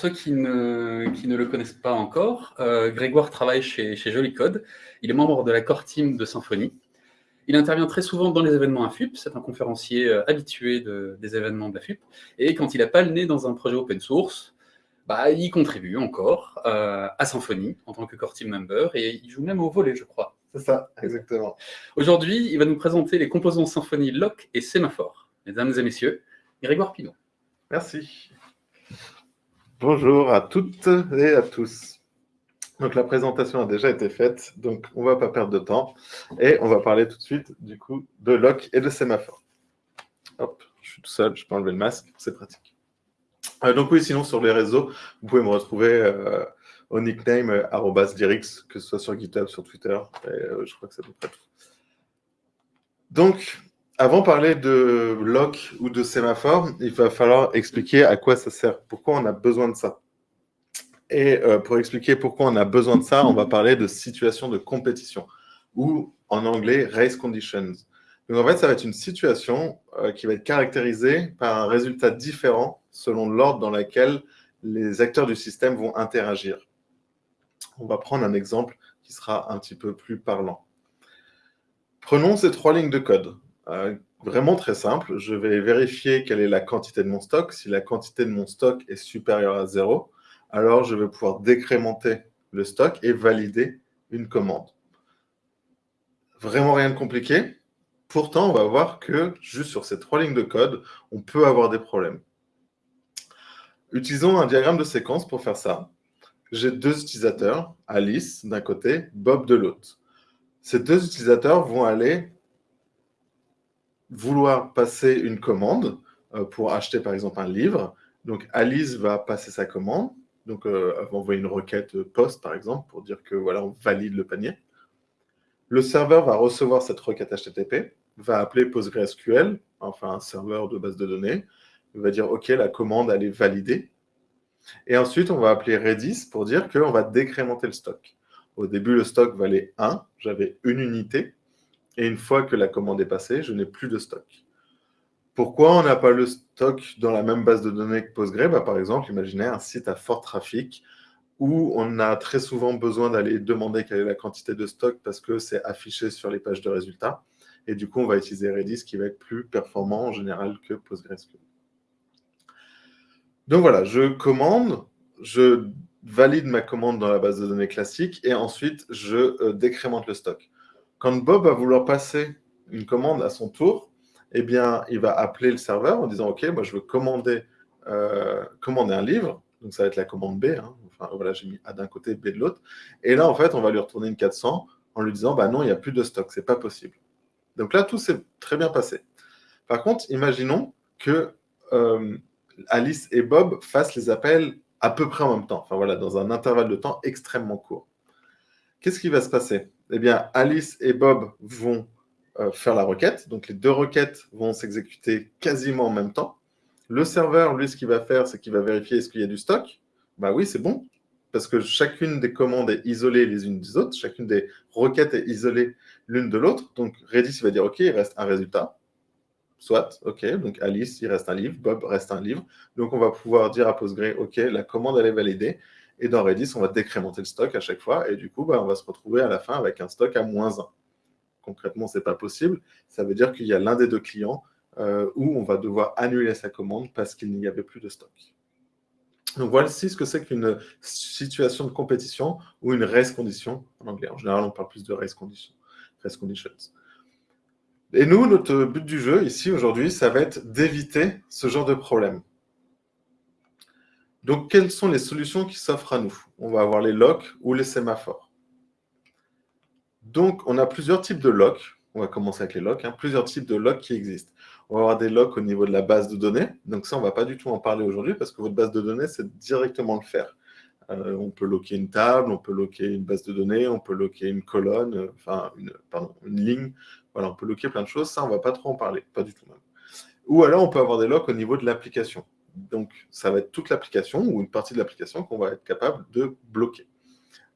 ceux qui ne, qui ne le connaissent pas encore, euh, Grégoire travaille chez, chez Joli Code. Il est membre de la core team de Symfony. Il intervient très souvent dans les événements AFUP, c'est un conférencier euh, habitué des événements de la FUP. Et quand il n'a pas le nez dans un projet open source, bah, il contribue encore à Symfony en tant que core team member et il joue même au volet, je crois. C'est ça, exactement. Aujourd'hui, il va nous présenter les composants Symfony Lock et Sémaphore. Mesdames et messieurs, Grégoire Pinot. Merci. Bonjour à toutes et à tous. Donc la présentation a déjà été faite, donc on ne va pas perdre de temps. Et on va parler tout de suite du coup de lock et de sémaphore. Hop, je suis tout seul, je peux enlever le masque, c'est pratique. Euh, donc oui, sinon sur les réseaux, vous pouvez me retrouver euh, au nickname euh, @dirix, que ce soit sur GitHub, sur Twitter, et je crois que c'est à peu près tout. Donc, avant de parler de lock ou de sémaphore, il va falloir expliquer à quoi ça sert, pourquoi on a besoin de ça. Et euh, pour expliquer pourquoi on a besoin de ça, on va parler de situation de compétition, ou en anglais, race conditions. Donc en fait, ça va être une situation euh, qui va être caractérisée par un résultat différent selon l'ordre dans lequel les acteurs du système vont interagir. On va prendre un exemple qui sera un petit peu plus parlant. Prenons ces trois lignes de code. Euh, vraiment très simple. Je vais vérifier quelle est la quantité de mon stock. Si la quantité de mon stock est supérieure à 0, alors je vais pouvoir décrémenter le stock et valider une commande. Vraiment rien de compliqué. Pourtant, on va voir que juste sur ces trois lignes de code, on peut avoir des problèmes. Utilisons un diagramme de séquence pour faire ça. J'ai deux utilisateurs, Alice d'un côté, Bob de l'autre. Ces deux utilisateurs vont aller vouloir passer une commande euh, pour acheter par exemple un livre. Donc Alice va passer sa commande, donc euh, elle va envoyer une requête post par exemple pour dire que voilà on valide le panier. Le serveur va recevoir cette requête HTTP, va appeler PostgreSQL, enfin un serveur de base de données, va dire OK la commande elle est validée. Et ensuite on va appeler Redis pour dire qu'on va décrémenter le stock. Au début le stock valait 1, j'avais une unité, et une fois que la commande est passée, je n'ai plus de stock. Pourquoi on n'a pas le stock dans la même base de données que Postgre? Bah, Par exemple, imaginez un site à fort trafic où on a très souvent besoin d'aller demander quelle est la quantité de stock parce que c'est affiché sur les pages de résultats. Et du coup, on va utiliser Redis qui va être plus performant en général que PostgreSQL. Donc voilà, je commande, je valide ma commande dans la base de données classique et ensuite je euh, décrémente le stock. Quand Bob va vouloir passer une commande à son tour, eh bien, il va appeler le serveur en disant « Ok, moi, je veux commander, euh, un livre. » Donc, ça va être la commande B. Hein. Enfin, voilà, j'ai mis A d'un côté, B de l'autre. Et là, en fait, on va lui retourner une 400 en lui disant bah, « Non, il n'y a plus de stock, c'est pas possible. » Donc là, tout s'est très bien passé. Par contre, imaginons que euh, Alice et Bob fassent les appels à peu près en même temps. Enfin, voilà, dans un intervalle de temps extrêmement court. Qu'est-ce qui va se passer? Eh bien, Alice et Bob vont euh, faire la requête. Donc, les deux requêtes vont s'exécuter quasiment en même temps. Le serveur, lui, ce qu'il va faire, c'est qu'il va vérifier est-ce qu'il y a du stock. Bah oui, c'est bon, parce que chacune des commandes est isolée les unes des autres, chacune des requêtes est isolée l'une de l'autre. Donc, Redis va dire, OK, il reste un résultat. Soit, OK, donc Alice, il reste un livre, Bob reste un livre. Donc, on va pouvoir dire à Postgre, OK, la commande, elle est validée. Et dans Redis, on va décrémenter le stock à chaque fois. Et du coup, bah, on va se retrouver à la fin avec un stock à moins 1. Concrètement, ce n'est pas possible. Ça veut dire qu'il y a l'un des deux clients euh, où on va devoir annuler sa commande parce qu'il n'y avait plus de stock. Donc voici ce que c'est qu'une situation de compétition ou une race condition en anglais. En général, on parle plus de race condition, race conditions. Et nous, notre but du jeu ici aujourd'hui, ça va être d'éviter ce genre de problème. Donc, quelles sont les solutions qui s'offrent à nous? On va avoir les locks ou les sémaphores. Donc, on a plusieurs types de locks. On va commencer avec les locks. Hein. plusieurs types de locks qui existent. On va avoir des locks au niveau de la base de données. Donc ça, on ne va pas du tout en parler aujourd'hui parce que votre base de données, c'est directement le faire. Euh, on peut locker une table, on peut locker une base de données, on peut locker une colonne, euh, enfin, une, une ligne. Voilà, on peut locker plein de choses. Ça, on ne va pas trop en parler, pas du tout même. Ou alors, on peut avoir des locks au niveau de l'application. Donc, ça va être toute l'application ou une partie de l'application qu'on va être capable de bloquer.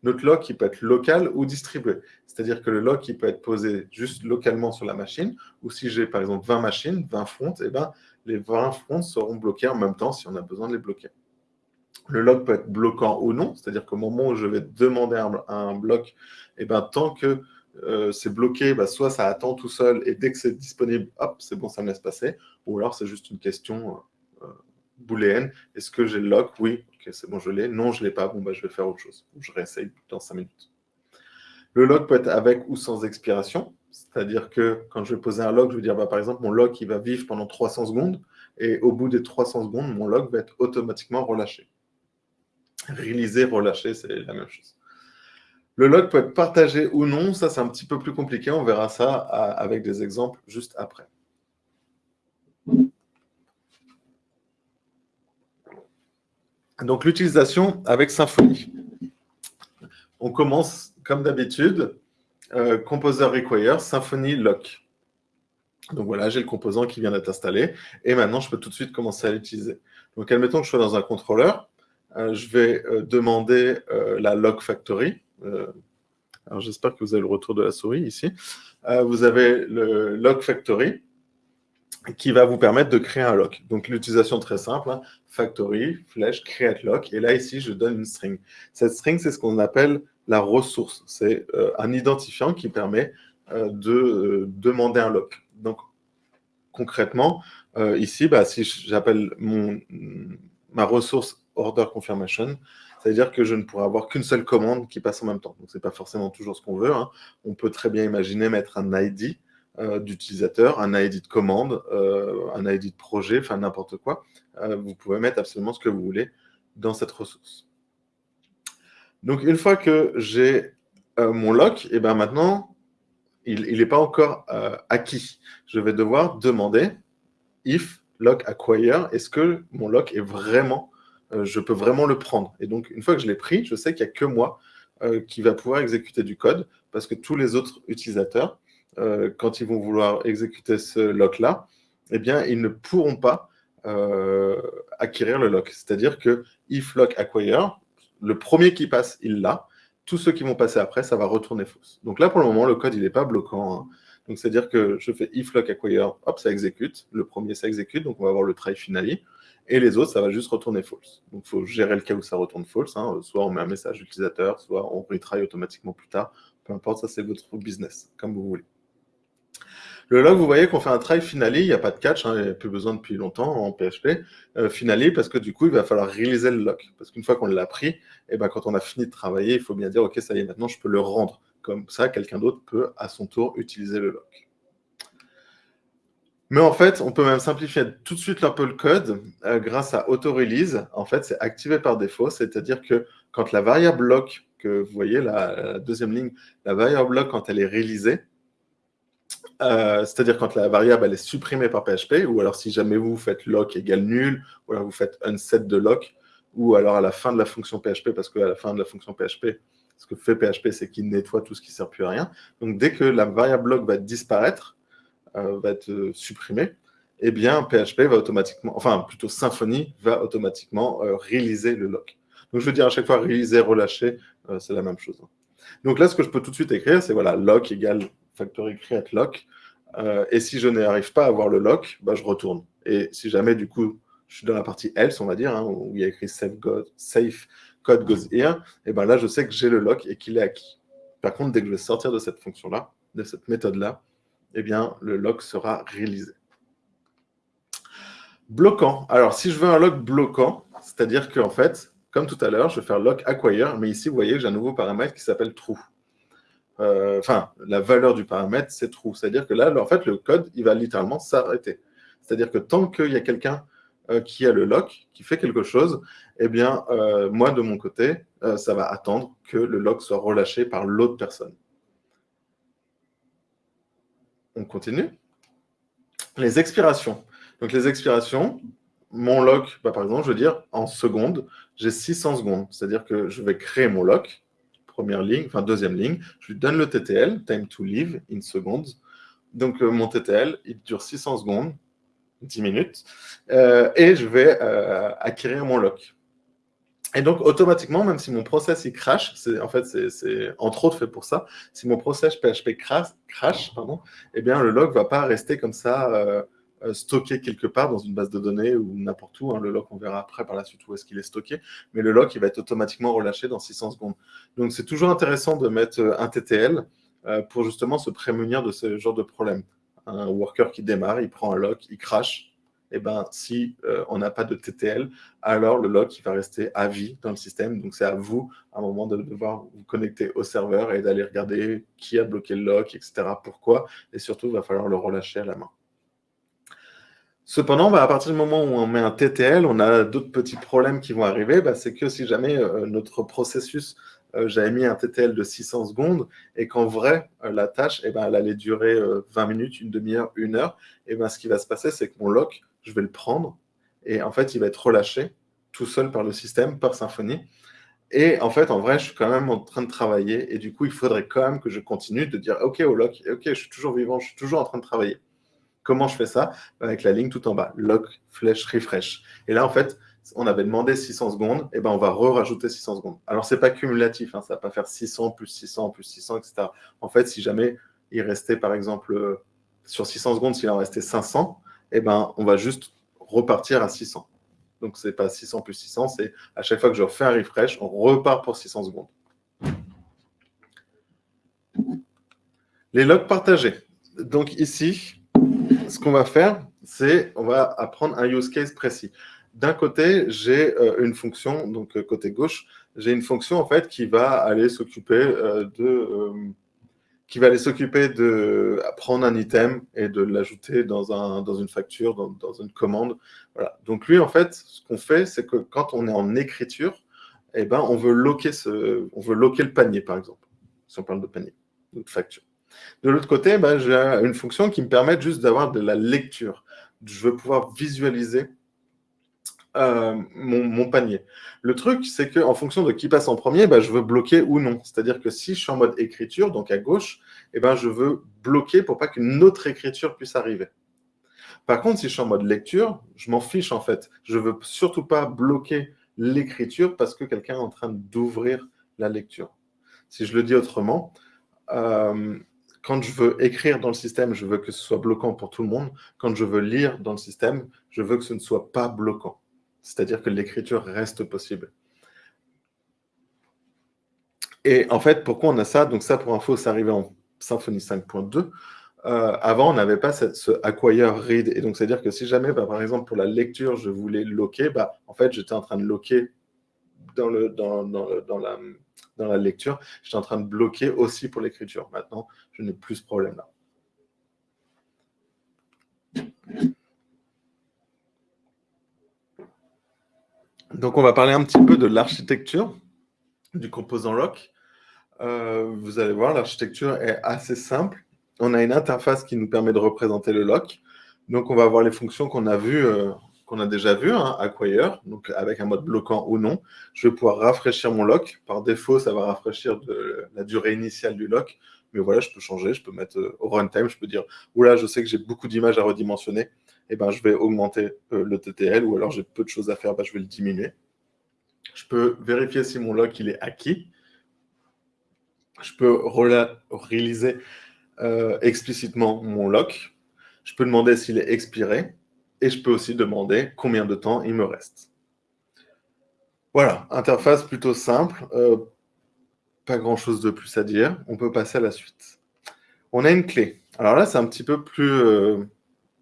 Notre lock, il peut être local ou distribué. C'est-à-dire que le lock, peut être posé juste localement sur la machine, ou si j'ai par exemple 20 machines, 20 fronts, eh ben, les 20 fronts seront bloqués en même temps si on a besoin de les bloquer. Le log peut être bloquant ou non, c'est-à-dire qu'au moment où je vais demander un, bloc, eh ben, tant que euh, c'est bloqué, bah, soit ça attend tout seul et dès que c'est disponible, hop, c'est bon, ça me laisse passer, ou alors c'est juste une question euh, booléenne. Est-ce que j'ai le lock? Oui, ok, c'est bon, je l'ai. Non, je ne l'ai pas. Bon, bah, je vais faire autre chose. Je réessaye dans 5 minutes. Le lock peut être avec ou sans expiration. C'est-à-dire que quand je vais poser un lock, je vais dire, bah, par exemple, mon lock, il va vivre pendant 300 secondes. Et au bout des 300 secondes, mon lock va être automatiquement relâché. Réaliser, relâcher, c'est la même chose. Le log peut être partagé ou non, ça c'est un petit peu plus compliqué, on verra ça avec des exemples juste après. Donc l'utilisation avec Symfony. On commence comme d'habitude, euh, Composer Require, Symfony Lock. Donc voilà, j'ai le composant qui vient d'être installé, et maintenant je peux tout de suite commencer à l'utiliser. Donc admettons que je sois dans un contrôleur, euh, je vais euh, demander la Lock Factory. alors j'espère que vous avez le retour de la souris ici. vous avez le Lock Factory, qui va vous permettre de créer un lock. Donc l'utilisation très simple, hein. factory, flèche, create lock, et là ici je donne une string. Cette string c'est ce qu'on appelle la ressource, c'est euh, un identifiant qui permet euh, de euh, demander un lock. Donc concrètement, ici, bah, si j'appelle ma ressource order confirmation, c'est-à-dire que je ne pourrai avoir qu'une seule commande qui passe en même temps. Donc ce n'est pas forcément toujours ce qu'on veut. Hein. On peut très bien imaginer mettre un ID, d'utilisateur, un ID de commande, euh, un ID de projet, enfin n'importe quoi. Euh, vous pouvez mettre absolument ce que vous voulez dans cette ressource. Donc, une fois que j'ai mon lock, et ben maintenant, il n'est pas encore acquis. Je vais devoir demander if lock acquire, est-ce que mon lock est vraiment, je peux vraiment le prendre? Et donc, une fois que je l'ai pris, je sais qu'il n'y a que moi qui va pouvoir exécuter du code parce que tous les autres utilisateurs euh, quand ils vont vouloir exécuter ce lock-là, eh bien, ils ne pourront pas euh, acquérir le lock. C'est-à-dire que if lock acquire, le premier qui passe, il l'a. Tous ceux qui vont passer après, ça va retourner fausse. Donc là, pour le moment, le code, il n'est pas bloquant. Hein. Donc, c'est-à-dire que je fais if lock acquire, hop, ça exécute. Le premier, ça exécute. Donc, on va avoir le try finally. Et les autres, ça va juste retourner false. Donc, il faut gérer le cas où ça retourne false. Hein. Soit on met un message utilisateur, soit on retry automatiquement plus tard. Peu importe, ça, c'est votre business, comme vous voulez. Le log, vous voyez qu'on fait un try finally, il n'y a pas de catch, hein, il n'y a plus besoin depuis longtemps en PHP. Euh, parce que du coup, il va falloir réaliser le lock. Parce qu'une fois qu'on l'a pris, eh ben, quand on a fini de travailler, il faut bien dire, OK, ça y est, maintenant, je peux le rendre. Comme ça, quelqu'un d'autre peut, à son tour, utiliser le lock. Mais en fait, on peut même simplifier tout de suite un peu le code euh, grâce à auto-release. En fait, c'est activé par défaut, c'est-à-dire que quand la variable lock, que vous voyez, la, la, deuxième ligne, la variable lock, quand elle est réalisée, euh, c'est-à-dire quand la variable est supprimée par PHP, ou alors si jamais vous faites lock égale nul, ou alors vous faites unset de lock, ou alors à la fin de la fonction PHP, parce qu'à la fin de la fonction PHP, ce que fait PHP, c'est qu'il nettoie tout ce qui ne sert plus à rien. Donc dès que la variable lock va disparaître, euh, va être euh, supprimée, eh bien PHP va automatiquement, enfin plutôt Symfony va automatiquement réaliser le lock. Donc je veux dire à chaque fois réaliser, relâcher, c'est la même chose. Donc là, ce que je peux tout de suite écrire, c'est voilà, lock égale factory create lock. Euh, et si je n'arrive pas à avoir le lock, bah, je retourne. Et si jamais, du coup, je suis dans la partie else, on va dire, hein, où il y a écrit safe, code goes here, et ben là, je sais que j'ai le lock et qu'il est acquis. Par contre, dès que je vais sortir de cette fonction-là, de cette méthode-là, eh bien, le lock sera réalisé. Bloquant. Alors, si je veux un lock bloquant, c'est-à-dire qu'en fait, comme tout à l'heure, je vais faire lock acquire, mais ici, vous voyez que j'ai un nouveau paramètre qui s'appelle true. Euh, enfin, la valeur du paramètre, c'est true. C'est-à-dire que là, en fait, le code, il va littéralement s'arrêter. C'est-à-dire que tant qu'il y a quelqu'un euh, qui a le lock, qui fait quelque chose, eh bien, euh, moi, de mon côté, ça va attendre que le lock soit relâché par l'autre personne. On continue. Les expirations. Donc, les expirations, mon lock, bah, par exemple, je veux dire, en secondes, j'ai 600 secondes. C'est-à-dire que je vais créer mon lock, première ligne, enfin deuxième ligne, je lui donne le TTL, time to leave in seconds. Donc euh, mon TTL, il dure 600 secondes, 10 minutes, euh, et je vais euh, acquérir mon lock. Et donc, automatiquement, même si mon process il crash, en fait, c'est entre autres fait pour ça, si mon process PHP crash, crash pardon, eh bien, le log ne va pas rester comme ça stocké quelque part dans une base de données ou n'importe où. Hein. Le lock, on verra après par la suite où est-ce qu'il est stocké. Mais le lock, il va être automatiquement relâché dans 600 secondes. Donc, c'est toujours intéressant de mettre un TTL pour justement se prémunir de ce genre de problème. Un worker qui démarre, il prend un lock, il crash, eh ben, si euh, on n'a pas de TTL, alors le lock il va rester à vie dans le système. Donc, c'est à vous, à un moment, de devoir vous connecter au serveur et d'aller regarder qui a bloqué le lock, etc. Pourquoi Et surtout, il va falloir le relâcher à la main. Cependant, bah, à partir du moment où on met un TTL, on a d'autres petits problèmes qui vont arriver. Bah, c'est que si jamais euh, notre processus, euh, j'avais mis un TTL de 600 secondes et qu'en vrai, la tâche, eh ben, elle allait durer 20 minutes, une demi-heure, une heure, et ben, ce qui va se passer, c'est que mon lock je vais le prendre et en fait, il va être relâché tout seul par le système, par Symfony. Et en fait, en vrai, je suis quand même en train de travailler et du coup, il faudrait quand même que je continue de dire OK au lock, OK, je suis toujours vivant, je suis toujours en train de travailler. Comment je fais ça Avec la ligne tout en bas, lock, flèche, refresh. Et là, en fait, on avait demandé 600 secondes, et ben on va re-rajouter 600 secondes. Alors, ce n'est pas cumulatif, hein, ça ne va pas faire 600 plus 600 plus 600, etc. En fait, si jamais il restait, par exemple, euh, sur 600 secondes, s'il en restait 500, eh ben, on va juste repartir à 600. Donc, ce n'est pas 600 plus 600, c'est à chaque fois que je refais un refresh, on repart pour 600 secondes. Les logs partagés. Donc ici, ce qu'on va faire, c'est on va apprendre un use case précis. D'un côté, j'ai euh, une fonction, donc euh, côté gauche, j'ai une fonction en fait qui va aller s'occuper euh, de qui va aller s'occuper de prendre un item et de l'ajouter dans, un, dans une facture, dans, une commande. Voilà. Donc lui, en fait, ce qu'on fait, c'est que quand on est en écriture, eh ben, on, veut loquer ce, on veut loquer le panier, par exemple, si on parle de panier, de facture. De l'autre côté, ben, j'ai une fonction qui me permet juste d'avoir de la lecture. Je veux pouvoir visualiser euh, mon, panier. Le truc, c'est qu'en fonction de qui passe en premier, bah, je veux bloquer ou non. C'est-à-dire que si je suis en mode écriture, donc à gauche, eh ben, je veux bloquer pour pas qu'une autre écriture puisse arriver. Par contre, si je suis en mode lecture, je m'en fiche en fait. Je veux surtout pas bloquer l'écriture parce que quelqu'un est en train d'ouvrir la lecture. Si je le dis autrement, euh, quand je veux écrire dans le système, je veux que ce soit bloquant pour tout le monde. Quand je veux lire dans le système, je veux que ce ne soit pas bloquant c'est-à-dire que l'écriture reste possible. Et en fait, pourquoi on a ça? Donc ça, pour info, c'est arrivé en Symfony 5.2. Euh, avant, on n'avait pas ce acquire read. Et donc, c'est-à-dire que si jamais, bah, par exemple, pour la lecture, je voulais loquer, bah, en fait, j'étais en train de loquer dans, le, dans, dans, la, dans la lecture. J'étais en train de bloquer aussi pour l'écriture. Maintenant, je n'ai plus ce problème-là. Donc, on va parler un petit peu de l'architecture du composant lock. Euh, vous allez voir, l'architecture est assez simple. On a une interface qui nous permet de représenter le lock. Donc, on va avoir les fonctions qu'on a vues, euh, qu'on a déjà vues, hein, acquire, donc avec un mode bloquant ou non. Je vais pouvoir rafraîchir mon lock. Par défaut, ça va rafraîchir la durée initiale du lock. Mais voilà, je peux changer, je peux mettre euh, au runtime, je peux dire, oula, je sais que j'ai beaucoup d'images à redimensionner eh ben, je vais augmenter euh, le TTL, ou alors j'ai peu de choses à faire, ben, je vais le diminuer. Je peux vérifier si mon lock il est acquis. Je peux réaliser euh, explicitement mon lock. Je peux demander s'il est expiré. Et je peux aussi demander combien de temps il me reste. Voilà, interface plutôt simple. Euh, pas grand-chose de plus à dire. On peut passer à la suite. On a une clé. Alors là, c'est un petit peu plus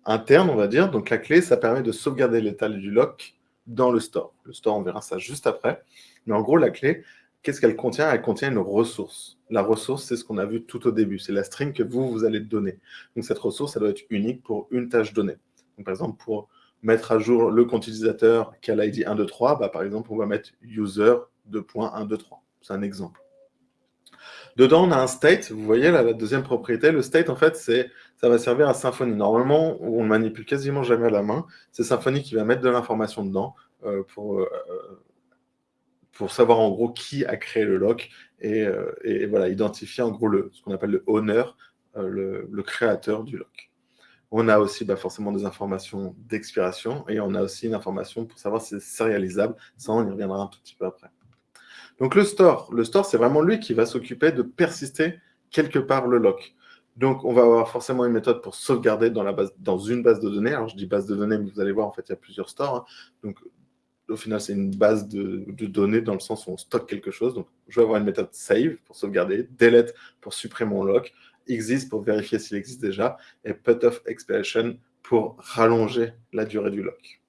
interne, on va dire. Donc la clé, ça permet de sauvegarder l'état du lock dans le store. Le store, on verra ça juste après. Mais en gros, la clé, qu'est-ce qu'elle contient? Elle contient une ressource. La ressource, c'est ce qu'on a vu tout au début. C'est la string que vous, vous allez donner. Donc cette ressource, ça doit être unique pour une tâche donnée. Par exemple, pour mettre à jour le compte utilisateur qui a l'ID 123, bah, par exemple, on va mettre user 2.123. C'est un exemple. Dedans, on a un state. Vous voyez, la deuxième propriété, le state, en fait, ça va servir à Symfony. Normalement, on ne manipule quasiment jamais à la main. C'est Symfony qui va mettre de l'information dedans euh, pour, euh, pour savoir en gros qui a créé le lock et, euh, voilà, identifier en gros ce qu'on appelle le owner, le, créateur du lock. On a aussi bah, forcément des informations d'expiration et on a aussi une information pour savoir si c'est sérialisable. Ça, on y reviendra un tout petit peu après. Donc le store, le store, c'est vraiment lui qui va s'occuper de persister quelque part le lock. Donc, on va avoir forcément une méthode pour sauvegarder dans, la base, dans une base de données. Alors, je dis base de données, mais vous allez voir, en fait, il y a plusieurs stores. Hein. Donc, au final, c'est une base de, données dans le sens où on stocke quelque chose. Donc, je vais avoir une méthode save pour sauvegarder, delete pour supprimer mon lock, exist pour vérifier s'il existe déjà, et put off expiration pour rallonger la durée du lock.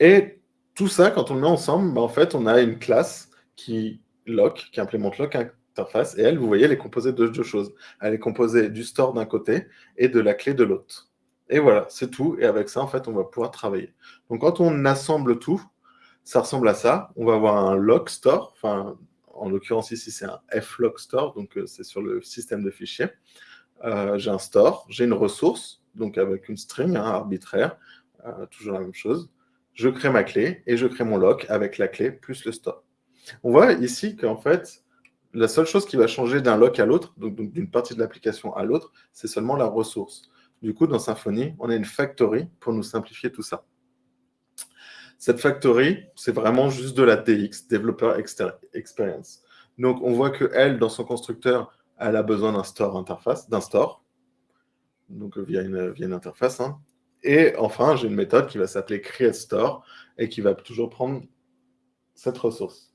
Et tout ça, quand on le met ensemble, bah, en fait, on a une classe qui lock, qui implémente lock interface, et elle, vous voyez, elle est composée de deux choses. Elle est composée du store d'un côté et de la clé de l'autre. Et voilà, c'est tout. Et avec ça, en fait, on va pouvoir travailler. Donc, quand on assemble tout, ça ressemble à ça. On va avoir un lock store. Enfin, en l'occurrence, ici, c'est un flock store. Donc, euh, c'est sur le système de fichiers. Euh, j'ai un store, j'ai une ressource, donc avec une string hein, arbitraire, euh, toujours la même chose. Je crée ma clé et je crée mon lock avec la clé plus le store. On voit ici qu'en fait, la seule chose qui va changer d'un lock à l'autre, donc d'une partie de l'application à l'autre, c'est seulement la ressource. Du coup, dans Symfony, on a une factory pour nous simplifier tout ça. Cette factory, c'est vraiment juste de la DX, Developer Experience. Donc, on voit qu'elle, dans son constructeur, elle a besoin d'un store interface, d'un store, donc via une, interface. Hein. Et enfin, j'ai une méthode qui va s'appeler createStore et qui va toujours prendre cette ressource.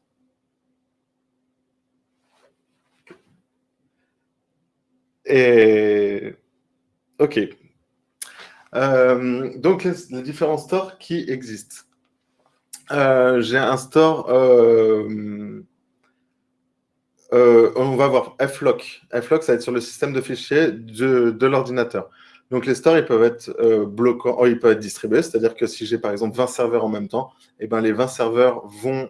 Et OK. Euh, donc, les, différents stores qui existent. Euh, j'ai un store, euh, on va voir flock. flock, ça va être sur le système de fichiers de, l'ordinateur. Donc, les stores, ils peuvent être bloquants, oh, ils peuvent être distribués, c'est-à-dire que si j'ai par exemple 20 serveurs en même temps, eh ben, les 20 serveurs vont,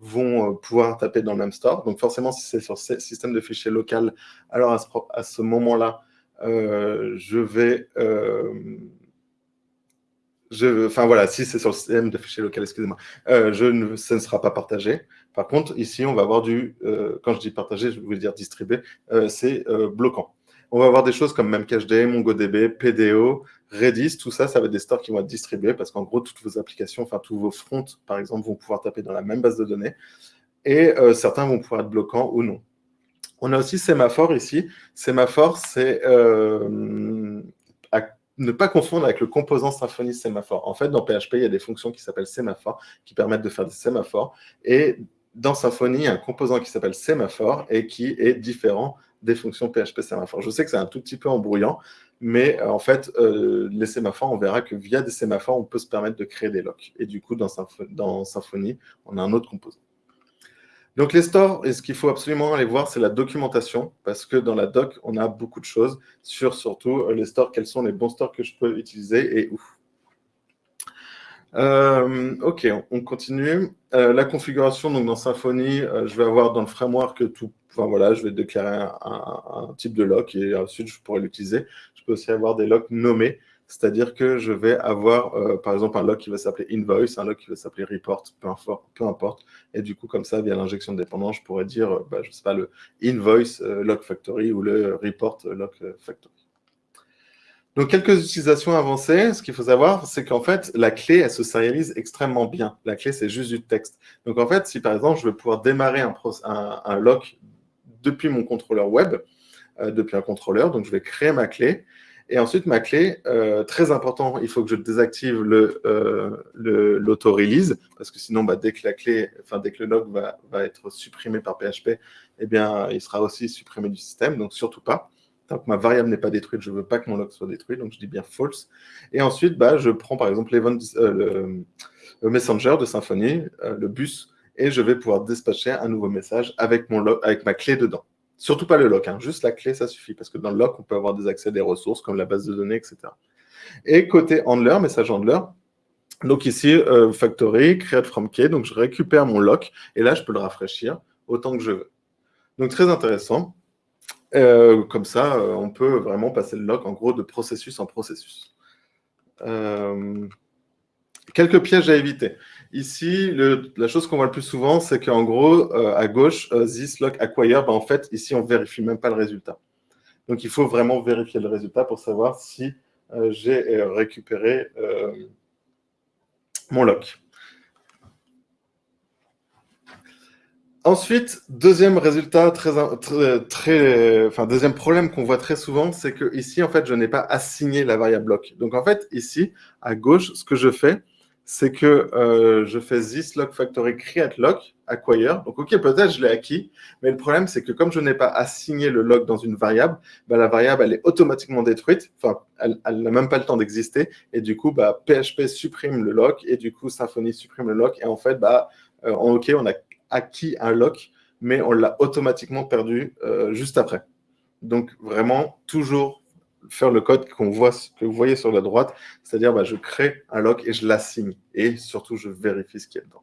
vont pouvoir taper dans le même store. Donc, forcément, si c'est sur ce système de fichiers local, alors à ce, moment-là, euh, je vais... Euh, enfin voilà, si c'est sur le système de fichiers local, excusez-moi, euh, ne, ça ne sera pas partagé. Par contre, ici, on va avoir du, quand je dis partagé, je veux dire distribué, c'est bloquant. On va avoir des choses comme Memcached, MongoDB, PDO, Redis, tout ça, ça va être des stores qui vont être distribués parce qu'en gros, toutes vos applications, enfin tous vos fronts, par exemple, vont pouvoir taper dans la même base de données et certains vont pouvoir être bloquants ou non. On a aussi sémaphore ici. Sémaphore, c'est euh, ne pas confondre avec le composant Symfony sémaphore. En fait, dans PHP, il y a des fonctions qui s'appellent sémaphore, qui permettent de faire des sémaphores. Et dans Symfony, il y a un composant qui s'appelle sémaphore et qui est différent des fonctions PHP sémaphore. Je sais que c'est un tout petit peu embrouillant, mais euh, en fait, euh, les sémaphores, on verra que via des sémaphores, on peut se permettre de créer des locks. Et du coup, dans Symfony, on a un autre composant. Donc les stores, et ce qu'il faut absolument aller voir, c'est la documentation, parce que dans la doc, on a beaucoup de choses sur surtout euh, les stores, quels sont les bons stores que je peux utiliser et où. Euh, ok, on continue. Euh, la configuration, donc dans Symfony, je vais avoir dans le framework tout. Enfin voilà, je vais déclarer un, un type de lock et ensuite je pourrai l'utiliser. Je peux aussi avoir des locks nommés. C'est-à-dire que je vais avoir, euh, par exemple, un log qui va s'appeler invoice, un log qui va s'appeler report, peu, importe. Et du coup, comme ça, via l'injection de dépendance, je pourrais dire, euh, bah, je ne sais pas, le invoice euh, log factory ou le report log factory. Donc, quelques utilisations avancées. Ce qu'il faut savoir, c'est qu'en fait, la clé, elle se sérialise extrêmement bien. La clé, c'est juste du texte. Donc, en fait, si par exemple, je veux pouvoir démarrer un, un, un lock depuis mon contrôleur web, depuis un contrôleur, donc je vais créer ma clé, et ensuite, ma clé, euh, très important, il faut que je désactive euh, l'auto-release, parce que sinon, bah, dès que la clé, enfin, dès que le log va, être supprimé par PHP, eh bien, il sera aussi supprimé du système, donc surtout pas. Tant que ma variable n'est pas détruite, je ne veux pas que mon log soit détruit, donc je dis bien false. Et ensuite, bah, je prends par exemple euh, le, messenger de Symfony, le bus, et je vais pouvoir dispatcher un nouveau message avec, mon avec ma clé dedans. Surtout pas le lock, hein. juste la clé, ça suffit, parce que dans le lock, on peut avoir des accès à des ressources comme la base de données, etc. Et côté handler, message handler, donc ici, euh, factory, create from key, donc je récupère mon lock, et là, je peux le rafraîchir autant que je veux. Donc très intéressant. Euh, comme ça, euh, on peut vraiment passer le lock, en gros, de processus en processus. quelques pièges à éviter. Ici, la chose qu'on voit le plus souvent, c'est qu'en gros, euh, à gauche, euh, this lock acquire, ben, en fait, ici, on ne vérifie même pas le résultat. Donc, il faut vraiment vérifier le résultat pour savoir si euh, j'ai récupéré mon lock. Ensuite, deuxième résultat très, très, enfin deuxième problème qu'on voit très souvent, c'est que ici en fait je n'ai pas assigné la variable lock. Donc en fait ici à gauche, ce que je fais, c'est que euh, je fais this lock factory create lock acquire. Donc ok peut-être je l'ai acquis, mais le problème c'est que comme je n'ai pas assigné le lock dans une variable, bah, la variable elle est automatiquement détruite. Enfin elle n'a même pas le temps d'exister et du coup bah, PHP supprime le lock et du coup Symfony supprime le lock et en fait bah euh, ok on a acquis un lock, mais on l'a automatiquement perdu euh, juste après. Donc vraiment, toujours faire le code qu'on voit, que vous voyez sur la droite, c'est-à-dire bah, je crée un lock et je l'assigne. Et surtout, je vérifie ce qu'il y a dedans.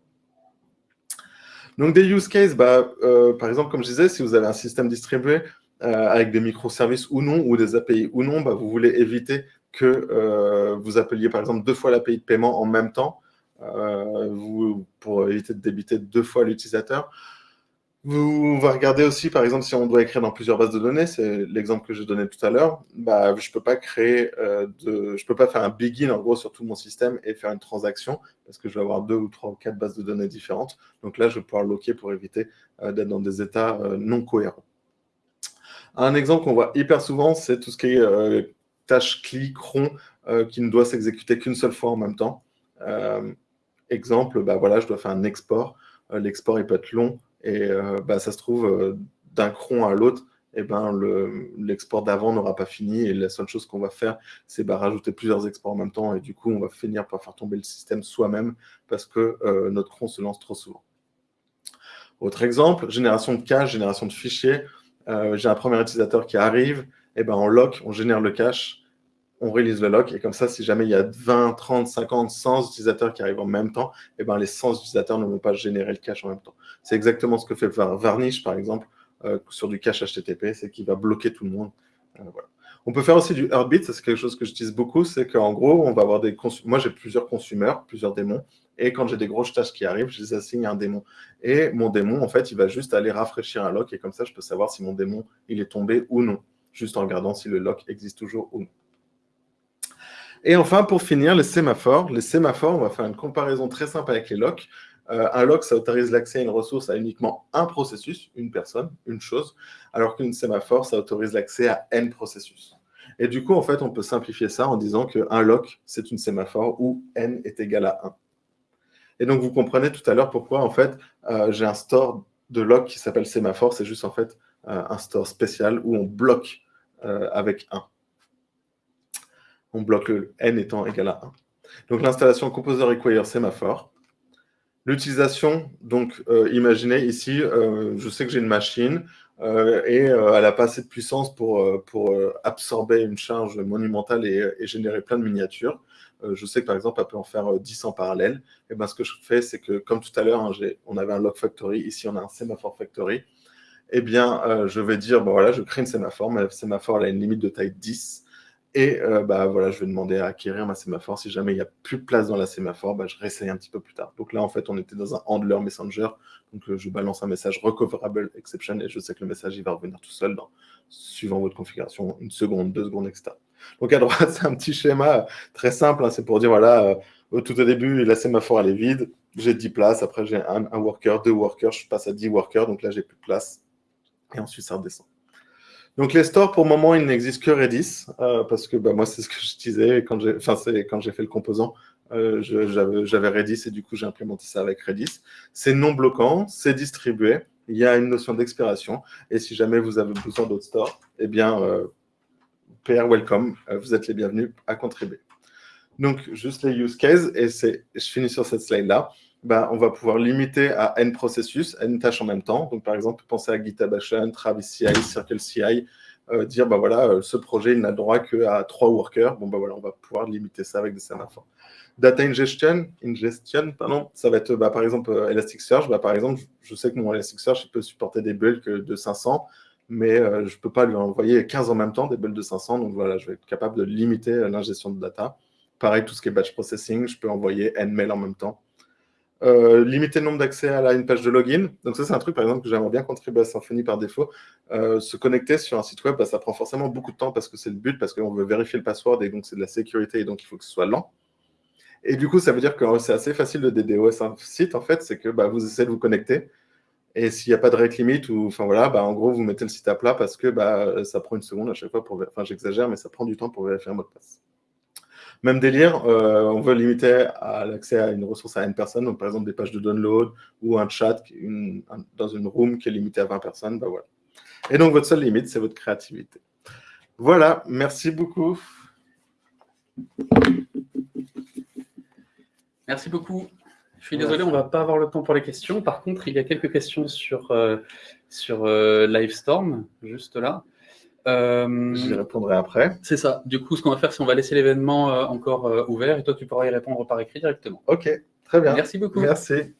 Donc des use cases, bah, euh, par exemple, comme je disais, si vous avez un système distribué euh, avec des microservices ou non, ou des API ou non, bah, vous voulez éviter que vous appeliez par exemple deux fois l'API de paiement en même temps, euh, pour éviter de débiter deux fois l'utilisateur. Vous va regarder aussi, par exemple, si on doit écrire dans plusieurs bases de données, c'est l'exemple que je donnais tout à l'heure, bah, je ne peux pas créer, euh, de, je peux pas faire un begin en gros sur tout mon système et faire une transaction parce que je vais avoir deux ou trois ou quatre bases de données différentes. Donc là, je vais pouvoir loquer pour éviter euh, d'être dans des états non cohérents. Un exemple qu'on voit hyper souvent, c'est tout ce qui est tâche clic, rond, qui ne doit s'exécuter qu'une seule fois en même temps. Exemple, bah voilà, je dois faire un export. Euh, l'export, il peut être long et euh, bah, ça se trouve, euh, d'un cron à l'autre, eh ben, l'export d'avant n'aura pas fini et la seule chose qu'on va faire, c'est bah, rajouter plusieurs exports en même temps et du coup, on va finir par faire tomber le système soi-même parce que notre cron se lance trop souvent. Autre exemple, génération de cache, génération de fichiers. J'ai un premier utilisateur qui arrive, eh ben, on lock, on génère le cache, on release le lock. Et comme ça, si jamais il y a 20, 30, 50, 100 utilisateurs qui arrivent en même temps, eh ben, les 100 utilisateurs ne vont pas générer le cache en même temps. C'est exactement ce que fait Varnish, par exemple, euh, sur du cache HTTP, c'est qu'il va bloquer tout le monde. Euh, on peut faire aussi du Heartbeat, c'est quelque chose que j'utilise beaucoup, c'est qu'en gros, on va avoir des moi j'ai plusieurs consumers, plusieurs démons, et quand j'ai des grosses tâches qui arrivent, je les assigne à un démon. Et mon démon, en fait, il va juste aller rafraîchir un lock, et comme ça, je peux savoir si mon démon, il est tombé ou non, juste en regardant si le lock existe toujours ou non. Et enfin, pour finir, les sémaphores. Les sémaphores, on va faire une comparaison très simple avec les locks. Euh, un lock, ça autorise l'accès à une ressource à uniquement un processus, une personne, une chose, alors qu'une sémaphore, ça autorise l'accès à n processus. Et du coup, en fait, on peut simplifier ça en disant qu'un lock, c'est une sémaphore où n est égal à 1. Et donc, vous comprenez tout à l'heure pourquoi, en fait, euh, j'ai un store de lock qui s'appelle sémaphore. C'est juste, en fait, euh, un store spécial où on bloque avec 1 on bloque le n étant égal à 1. Donc l'installation composer require sémaphore. L'utilisation, donc euh, imaginez ici, euh, je sais que j'ai une machine euh, et elle n'a pas assez de puissance pour, absorber une charge monumentale et, générer plein de miniatures. je sais que par exemple, elle peut en faire 10 en parallèle. Et ben, ce que je fais, c'est que comme tout à l'heure, hein, on avait un log factory, ici on a un sémaphore factory. Eh bien, je vais dire, voilà, je crée une sémaphore, ma sémaphore elle a une limite de taille 10. Et euh, bah, voilà, je vais demander à acquérir ma sémaphore. Si jamais il n'y a plus de place dans la sémaphore, bah, je réessaye un petit peu plus tard. Donc là, en fait, on était dans un handler messenger. Donc euh, je balance un message recoverable exception et je sais que le message il va revenir tout seul dans, suivant votre configuration, une seconde, deux secondes, etc. Donc à droite, c'est un petit schéma très simple. Hein. c'est pour dire, voilà, euh, tout au début, la sémaphore elle est vide. J'ai 10 places. Après, j'ai un, un worker, deux workers. Je passe à 10 workers. Donc là, j'ai plus de place. Et ensuite, ça redescend. Donc les stores, pour le moment, il n'existe que Redis, euh, parce que bah, moi, c'est ce que je disais quand j'ai fait le composant. Euh, J'avais Redis et du coup, j'ai implémenté ça avec Redis. C'est non bloquant, c'est distribué, il y a une notion d'expiration. Et si jamais vous avez besoin d'autres stores, eh bien, euh, PR Welcome, vous êtes les bienvenus à contribuer. Donc, juste les use cases, et je finis sur cette slide-là. Bah, on va pouvoir limiter à n processus, n tâches en même temps. Donc, par exemple, penser à GitHub Action, Travis CI, Circle CI, euh, dire, bah voilà, euh, ce projet, il n'a droit qu'à trois workers. Bon, bah voilà, on va pouvoir limiter ça avec des sémaphores. Data ingestion, ingestion pardon, ça va être, bah, par exemple, euh, Elasticsearch. Par exemple, je sais que mon Elasticsearch peut supporter des bulks de 500, mais je ne peux pas lui envoyer 15 en même temps, des bulks de 500. Donc, voilà, je vais être capable de limiter l'ingestion de data. Pareil, tout ce qui est batch processing, je peux envoyer n mails en même temps. Euh, limiter le nombre d'accès à une page de login. Donc ça, c'est un truc, par exemple, que j'aimerais bien contribuer à Symfony par défaut. Euh, se connecter sur un site web, bah, ça prend forcément beaucoup de temps parce que c'est le but, parce qu'on veut vérifier le password et donc c'est de la sécurité et donc il faut que ce soit lent. Et du coup, ça veut dire que c'est assez facile de DDoS un site, en fait, c'est que bah, vous essayez de vous connecter Et s'il n'y a pas de rate limit, ou, enfin voilà, bah, en gros, vous mettez le site à plat parce que bah, ça prend une seconde à chaque fois pour. Enfin, j'exagère, mais ça prend du temps pour vérifier un mot de passe. Même délire, euh, on veut limiter l'accès à une ressource à une personne, donc par exemple des pages de download ou un chat dans une room qui est limité à 20 personnes. Bah voilà. Et donc, votre seule limite, c'est votre créativité. Voilà, merci beaucoup. Merci beaucoup. Je suis désolé, on ne va pas avoir le temps pour les questions. Par contre, il y a quelques questions sur, euh, sur euh, Livestorm, juste là. Euh, J'y répondrai après. C'est ça. Du coup, ce qu'on va faire, c'est qu'on va laisser l'événement encore ouvert et toi, tu pourras y répondre par écrit directement. Ok, très bien. Merci beaucoup. Merci.